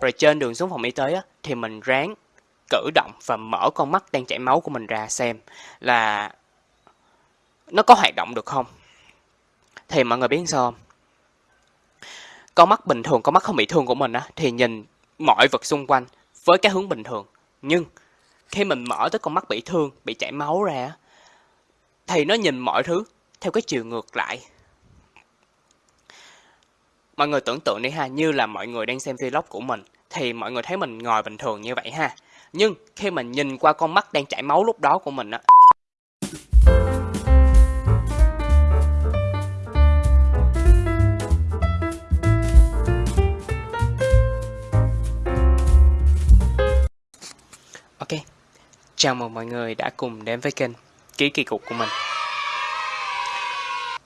Rồi trên đường xuống phòng y tế á, thì mình ráng cử động và mở con mắt đang chảy máu của mình ra xem là nó có hoạt động được không. Thì mọi người biết sao không? Con mắt bình thường, con mắt không bị thương của mình á, thì nhìn mọi vật xung quanh với cái hướng bình thường. Nhưng khi mình mở tới con mắt bị thương, bị chảy máu ra, thì nó nhìn mọi thứ theo cái chiều ngược lại. Mọi người tưởng tượng đi ha, như là mọi người đang xem vlog của mình, thì mọi người thấy mình ngồi bình thường như vậy ha. Nhưng khi mình nhìn qua con mắt đang chảy máu lúc đó của mình á, Ok, chào mừng mọi người đã cùng đến với kênh Ký Kỳ Cục của mình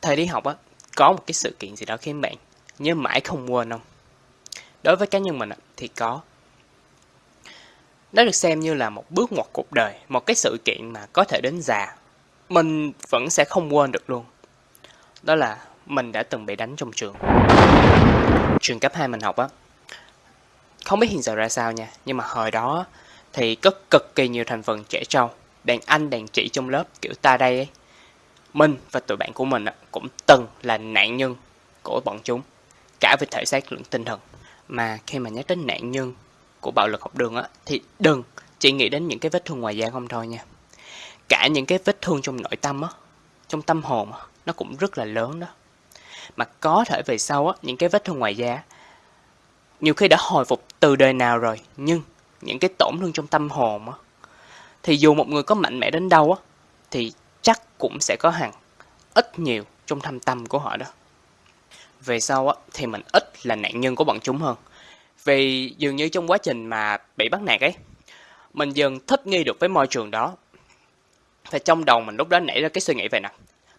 Thời đi học á, có một cái sự kiện gì đó khiến bạn nhớ mãi không quên không? Đối với cá nhân mình thì có. Nó được xem như là một bước ngoặt cuộc đời, một cái sự kiện mà có thể đến già. Mình vẫn sẽ không quên được luôn. Đó là mình đã từng bị đánh trong trường. Trường cấp 2 mình học á Không biết hiện giờ ra sao nha, nhưng mà hồi đó thì có cực kỳ nhiều thành phần trẻ trâu, đàn anh đàn chị trong lớp kiểu ta đây ấy. Mình và tụi bạn của mình cũng từng là nạn nhân của bọn chúng, cả về thể xác lẫn tinh thần. Mà khi mà nhắc đến nạn nhân của bạo lực học đường á, thì đừng chỉ nghĩ đến những cái vết thương ngoài da không thôi nha. Cả những cái vết thương trong nội tâm á, trong tâm hồn á, nó cũng rất là lớn đó. Mà có thể về sau á, những cái vết thương ngoài da nhiều khi đã hồi phục từ đời nào rồi, nhưng những cái tổn thương trong tâm hồn á thì dù một người có mạnh mẽ đến đâu á thì chắc cũng sẽ có hàng ít nhiều trong thâm tâm của họ đó về sau á thì mình ít là nạn nhân của bọn chúng hơn. Vì dường như trong quá trình mà bị bắt nạt ấy mình dần thích nghi được với môi trường đó. Và trong đầu mình lúc đó nảy ra cái suy nghĩ về nè.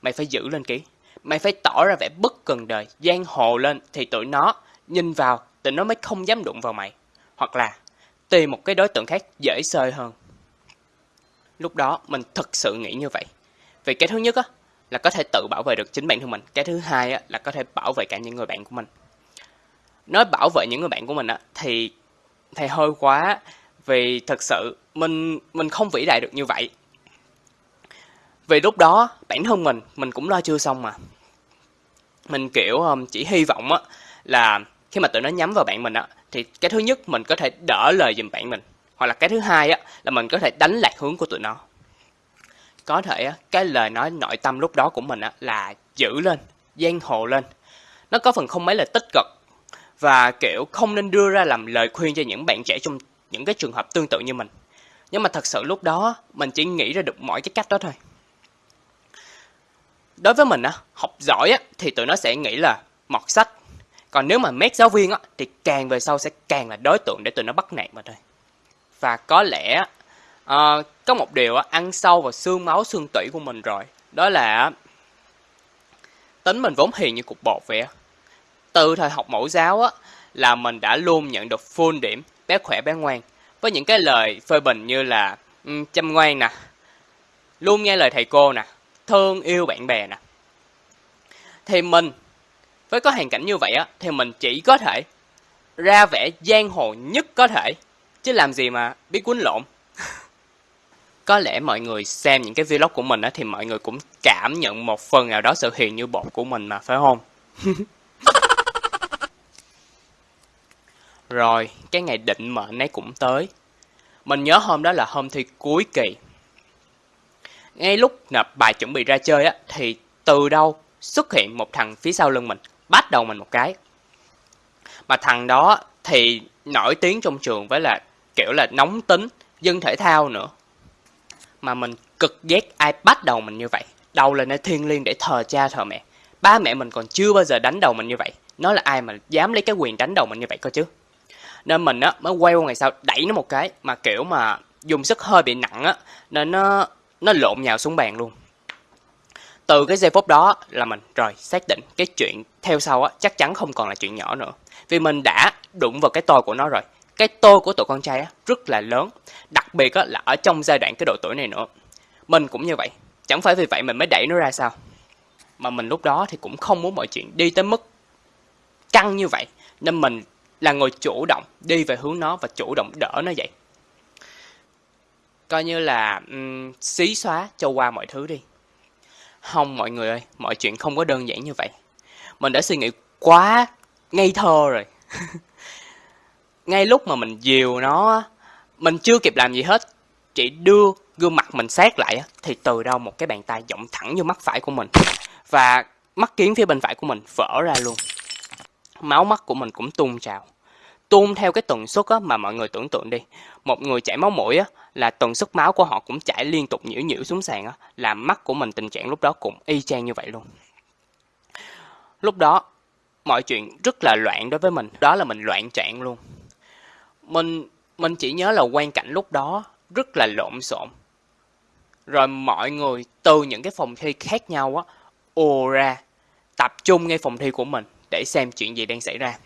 Mày phải giữ lên ký. Mày phải tỏ ra vẻ bất cần đời giang hồ lên thì tụi nó nhìn vào tụi nó mới không dám đụng vào mày. Hoặc là tìm một cái đối tượng khác dễ sơi hơn. Lúc đó mình thật sự nghĩ như vậy. Vì cái thứ nhất á, là có thể tự bảo vệ được chính bản thân mình. Cái thứ hai á, là có thể bảo vệ cả những người bạn của mình. Nói bảo vệ những người bạn của mình á, thì thì hơi quá vì thật sự mình mình không vĩ đại được như vậy. Vì lúc đó bản thân mình mình cũng lo chưa xong mà. Mình kiểu um, chỉ hy vọng á là khi mà tụi nó nhắm vào bạn mình á thì cái thứ nhất mình có thể đỡ lời giùm bạn mình hoặc là cái thứ hai á là mình có thể đánh lạc hướng của tụi nó có thể cái lời nói nội tâm lúc đó của mình là giữ lên giang hồ lên. Nó có phần không mấy là tích cực và kiểu không nên đưa ra làm lời khuyên cho những bạn trẻ trong những cái trường hợp tương tự như mình. Nhưng mà thật sự lúc đó mình chỉ nghĩ ra được mỗi cái cách đó thôi. Đối với mình á học giỏi á thì tụi nó sẽ nghĩ là mọt sách. Còn nếu mà mét giáo viên á, thì càng về sau sẽ càng là đối tượng để tụi nó bắt nạt mà thôi. Và có lẽ à, có một điều ăn sâu vào xương máu xương tủy của mình rồi. Đó là tính mình vốn hiền như cục bột vậy. Từ thời học mẫu giáo á, là mình đã luôn nhận được full điểm bé khỏe bé ngoan. Với những cái lời phê bình như là um, chăm ngoan nè, luôn nghe lời thầy cô nè, thương yêu bạn bè nè. Thì mình với có hoàn cảnh như vậy á thì mình chỉ có thể ra vẻ giang hồ nhất có thể chứ làm gì mà biết quýnh lộn có lẽ mọi người xem những cái vlog của mình á, thì mọi người cũng cảm nhận một phần nào đó sự hiền như bột của mình mà, phải không? Rồi, cái ngày định mệnh ấy cũng tới. Mình nhớ hôm đó là hôm thi cuối kỳ. Ngay lúc nộp bài chuẩn bị ra chơi á, thì từ đâu xuất hiện một thằng phía sau lưng mình, bắt đầu mình một cái. Mà thằng đó thì nổi tiếng trong trường với là kiểu là nóng tính, dân thể thao nữa mà mình cực ghét ai bắt đầu mình như vậy. Đầu là nơi thiên liêng để thờ cha thờ mẹ. Ba mẹ mình còn chưa bao giờ đánh đầu mình như vậy. Nó là ai mà dám lấy cái quyền đánh đầu mình như vậy cơ chứ? Nên mình á, mới quay qua ngày sau, đẩy nó một cái mà kiểu mà dùng sức hơi bị nặng á, nên nó nó lộn nhào xuống bàn luôn. Từ cái giây phút đó là mình rồi xác định cái chuyện theo sau á, chắc chắn không còn là chuyện nhỏ nữa. Vì mình đã đụng vào cái tôi của nó rồi cái tôi của tụi con trai á rất là lớn. Đặc biệt á là ở trong giai đoạn cái độ tuổi này nữa. Mình cũng như vậy. Chẳng phải vì vậy mình mới đẩy nó ra sao. Mà mình lúc đó thì cũng không muốn mọi chuyện đi tới mức căng như vậy. Nên mình là người chủ động đi về hướng nó và chủ động đỡ nó vậy coi như là um, xí xóa cho qua mọi thứ đi. Không mọi người ơi mọi chuyện không có đơn giản như vậy. Mình đã suy nghĩ quá ngây thơ rồi. ngay lúc mà mình dìu nó mình chưa kịp làm gì hết chỉ đưa gương mặt mình sát lại thì từ đâu một cái bàn tay giọng thẳng vô mắt phải của mình. Và mắt kiến phía bên phải của mình vỡ ra luôn. Máu mắt của mình cũng tuôn trào. Tuôn theo cái tần suất á, mà mọi người tưởng tượng đi. Một người chảy máu mũi á, là tần suất máu của họ cũng chảy liên tục nhiễu nhiễu xuống sàn á, làm mắt của mình tình trạng lúc đó cũng y chang như vậy luôn. Lúc đó mọi chuyện rất là loạn đối với mình. Đó là mình loạn trạng luôn mình mình chỉ nhớ là quan cảnh lúc đó rất là lộn xộn. Rồi mọi người từ những cái phòng thi khác nhau á, ồ ra, tập trung ngay phòng thi của mình để xem chuyện gì đang xảy ra.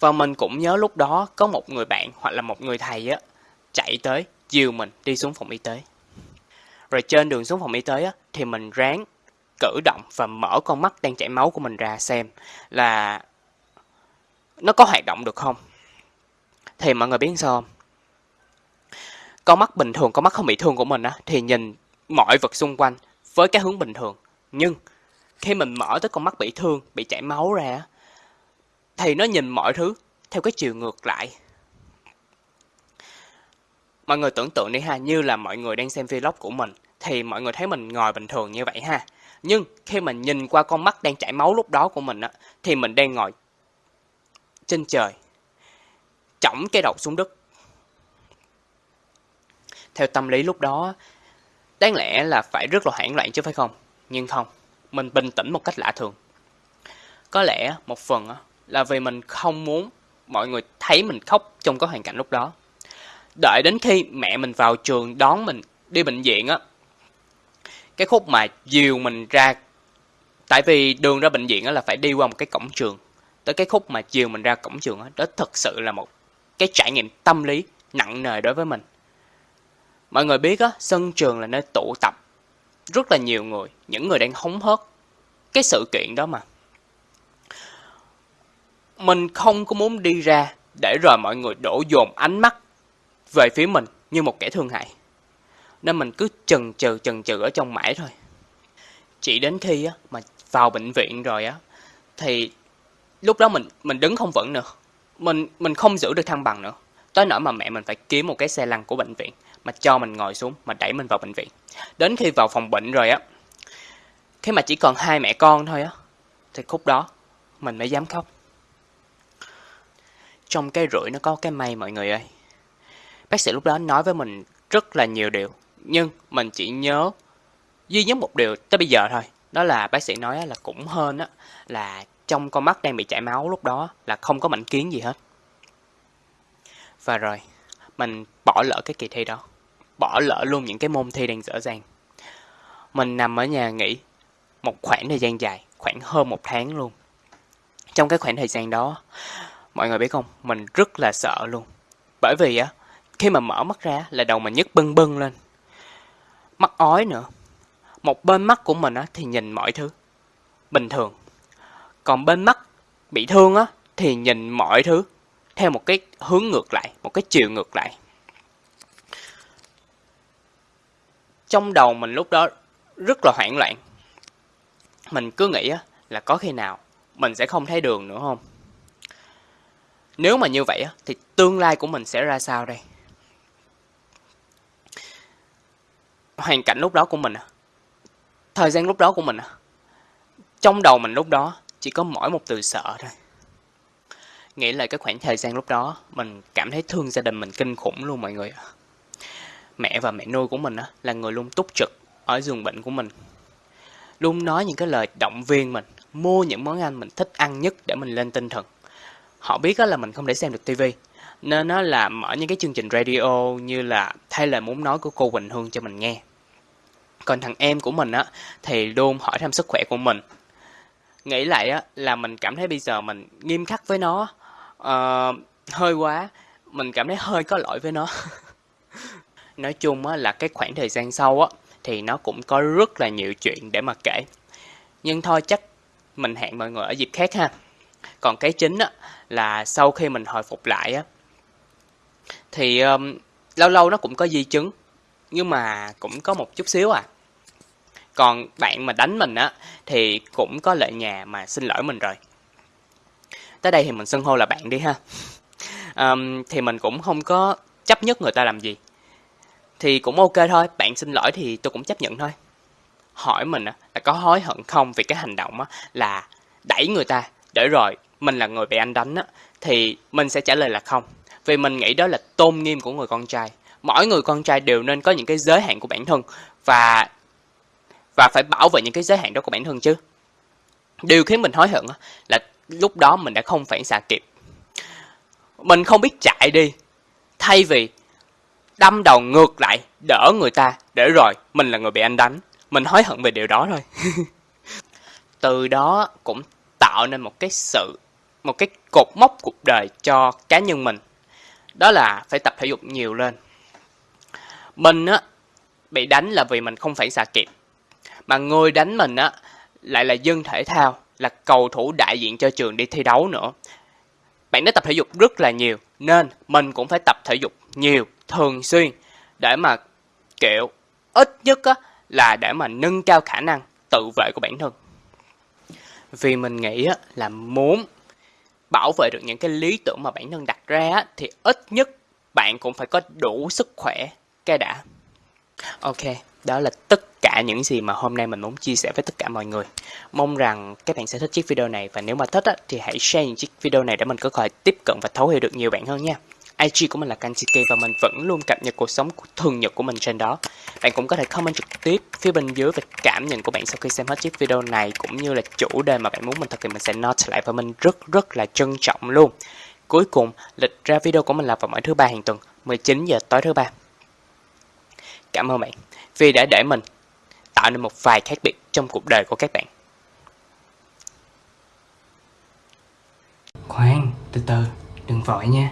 Và mình cũng nhớ lúc đó có một người bạn hoặc là một người thầy á, chạy tới, dìu mình đi xuống phòng y tế. Rồi trên đường xuống phòng y tế á, thì mình ráng cử động và mở con mắt đang chảy máu của mình ra xem là nó có hoạt động được không thì mọi người biết sao không? Con mắt bình thường, con mắt không bị thương của mình á, thì nhìn mọi vật xung quanh với cái hướng bình thường. Nhưng khi mình mở tới con mắt bị thương, bị chảy máu ra thì nó nhìn mọi thứ theo cái chiều ngược lại. Mọi người tưởng tượng đi ha, như là mọi người đang xem vlog của mình, thì mọi người thấy mình ngồi bình thường như vậy ha. Nhưng khi mình nhìn qua con mắt đang chảy máu lúc đó của mình á, thì mình đang ngồi trên trời chỏng cái đầu xuống đất. Theo tâm lý lúc đó, đáng lẽ là phải rất là hoảng loạn chứ phải không? Nhưng không, mình bình tĩnh một cách lạ thường. Có lẽ một phần là vì mình không muốn mọi người thấy mình khóc trong cái hoàn cảnh lúc đó. Đợi đến khi mẹ mình vào trường đón mình đi bệnh viện á, cái khúc mà dìu mình ra, tại vì đường ra bệnh viện á là phải đi qua một cái cổng trường. Tới cái khúc mà chiều mình ra cổng trường á, đó thật sự là một cái trải nghiệm tâm lý nặng nề đối với mình. Mọi người biết á, sân trường là nơi tụ tập rất là nhiều người, những người đang hóng hớt cái sự kiện đó mà. Mình không có muốn đi ra để rồi mọi người đổ dồn ánh mắt về phía mình như một kẻ thương hại. Nên mình cứ chần chừ chần chừ ở trong mãi thôi. Chỉ đến khi á, mà vào bệnh viện rồi á, thì lúc đó mình mình đứng không vững nữa mình mình không giữ được thăng bằng nữa. Tới nỗi mà mẹ mình phải kiếm một cái xe lăn của bệnh viện, mà cho mình ngồi xuống, mà đẩy mình vào bệnh viện. Đến khi vào phòng bệnh rồi á, khi mà chỉ còn hai mẹ con thôi á, thì khúc đó mình mới dám khóc. Trong cái rủi nó có cái may mọi người ơi. Bác sĩ lúc đó nói với mình rất là nhiều điều, nhưng mình chỉ nhớ duy nhất một điều tới bây giờ thôi. Đó là bác sĩ nói là cũng hơn á, là trong con mắt đang bị chảy máu lúc đó là không có mảnh kiến gì hết. Và rồi, mình bỏ lỡ cái kỳ thi đó. Bỏ lỡ luôn những cái môn thi đang dở dàng. mình nằm ở nhà nghỉ một khoảng thời gian dài, khoảng hơn một tháng luôn. Trong cái khoảng thời gian đó, mọi người biết không? Mình rất là sợ luôn. Bởi vì á, khi mà mở mắt ra là đầu mình nhức bưng bưng lên. Mắt ói nữa. Một bên mắt của mình á thì nhìn mọi thứ bình thường còn bên mắt bị thương á, thì nhìn mọi thứ theo một cái hướng ngược lại, một cái chiều ngược lại. Trong đầu mình lúc đó rất là hoảng loạn. Mình cứ nghĩ á là có khi nào mình sẽ không thấy đường nữa không? Nếu mà như vậy á, thì tương lai của mình sẽ ra sao đây? Hoàn cảnh lúc đó của mình à thời gian lúc đó của mình à trong đầu mình lúc đó chỉ có mỗi một từ sợ thôi. Nghĩ lại cái khoảng thời gian lúc đó, mình cảm thấy thương gia đình mình kinh khủng luôn mọi người mẹ và mẹ nuôi của mình á, là người luôn túc trực ở giường bệnh của mình. Luôn nói những cái lời động viên mình, mua những món ăn mình thích ăn nhất để mình lên tinh thần. Họ biết là mình không để xem được tivi nên nó là mở những cái chương trình radio như là thay lời muốn nói của cô Quỳnh Hương cho mình nghe. Còn thằng em của mình á, thì luôn hỏi thăm sức khỏe của mình nghĩ lại á là mình cảm thấy bây giờ mình nghiêm khắc với nó uh, hơi quá mình cảm thấy hơi có lỗi với nó. Nói chung á là cái khoảng thời gian sau á thì nó cũng có rất là nhiều chuyện để mà kể. Nhưng thôi chắc mình hẹn mọi người ở dịp khác ha. Còn cái chính á là sau khi mình hồi phục lại á thì um, lâu lâu nó cũng có di chứng nhưng mà cũng có một chút xíu à còn bạn mà đánh mình á thì cũng có lệ nhà mà xin lỗi mình rồi. Tới đây thì mình xưng hô là bạn đi ha. Um, thì mình cũng không có chấp nhất người ta làm gì. Thì cũng ok thôi bạn xin lỗi thì tôi cũng chấp nhận thôi. Hỏi mình á là có hối hận không vì cái hành động á là đẩy người ta để rồi mình là người bị anh đánh á thì mình sẽ trả lời là không. Vì mình nghĩ đó là tôn nghiêm của người con trai. Mỗi người con trai đều nên có những cái giới hạn của bản thân và và phải bảo vệ những cái giới hạn đó của bản thân chứ. Điều khiến mình hối hận là lúc đó mình đã không phản xạ kịp. Mình không biết chạy đi, thay vì đâm đầu ngược lại, đỡ người ta, để rồi mình là người bị anh đánh. Mình hối hận về điều đó thôi. Từ đó cũng tạo nên một cái sự, một cái cột mốc cuộc đời cho cá nhân mình. Đó là phải tập thể dục nhiều lên. Mình á, bị đánh là vì mình không phản xạ kịp mà người đánh mình á lại là dân thể thao là cầu thủ đại diện cho trường đi thi đấu nữa. Bạn đã tập thể dục rất là nhiều nên mình cũng phải tập thể dục nhiều thường xuyên để mà kiểu ít nhất á là để mà nâng cao khả năng tự vệ của bản thân. Vì mình nghĩ á là muốn bảo vệ được những cái lý tưởng mà bản thân đặt ra á, thì ít nhất bạn cũng phải có đủ sức khỏe cái đã. Ok đó là tất cả những gì mà hôm nay mình muốn chia sẻ với tất cả mọi người mong rằng các bạn sẽ thích chiếc video này và nếu mà thích á, thì hãy share những chiếc video này để mình có thể tiếp cận và thấu hiểu được nhiều bạn hơn nha IG của mình là Kanchiki và mình vẫn luôn cập nhật cuộc sống thường nhật của mình trên đó. Bạn cũng có thể comment trực tiếp phía bên dưới về cảm nhận của bạn sau khi xem hết chiếc video này cũng như là chủ đề mà bạn muốn mình thực hiện mình sẽ note lại và mình rất rất là trân trọng luôn. Cuối cùng, lịch ra video của mình là vào mỗi thứ ba hàng tuần, 19 giờ tối thứ ba. Cảm ơn bạn vì đã để mình tạo nên một vài khác biệt trong cuộc đời của các bạn. Khoan, từ từ, đừng vội nha.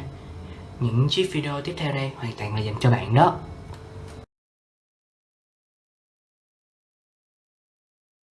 Những chiếc video tiếp theo đây hoàn toàn là dành cho bạn đó.